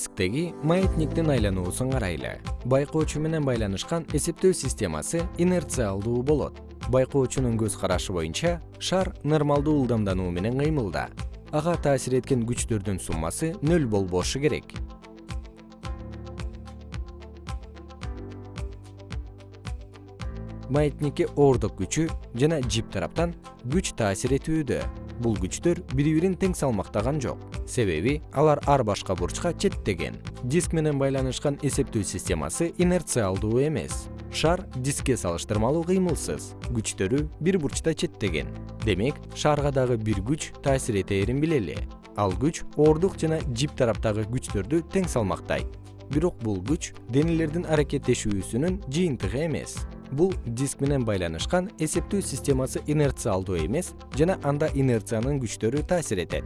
дисктеги маятниктин айлануусун карайлы. Байкоочу менен байланышкан эсептөө системасы инерциалдуу болот. Байкоочунун көз карашы боюнча шар нормалдуу ылдамдануу менен кыймылда. Ага таасир эткен күчтөрдүн суммасы нөл болбошу керек маятникке оордук күчү жана жип тараптан күч таасир этүүдө. Бул күчтөр бири бирин тең салмактаган жок. Себеби алар ар башка бурчка четтеген. Диск менен байланышкан эсептөө системасы инерциалдуу эмес. Шар дискке салыштырмалуу кыймылсыз. Күчтөрү бир бурчта четтеген. Демек шарга дагы бир күч таасир этээрин билели. Ал күч оордук жана жип тараптагы күчтөрдү тең салмактайт. Бирок бул күч денелердин аракеттешүүсүнүн жыйынтыгы эмес бул диск менен байланышкан эсептөө системасы инерциалдуу эмес жана анда инерциянын күчтөрү таасир этет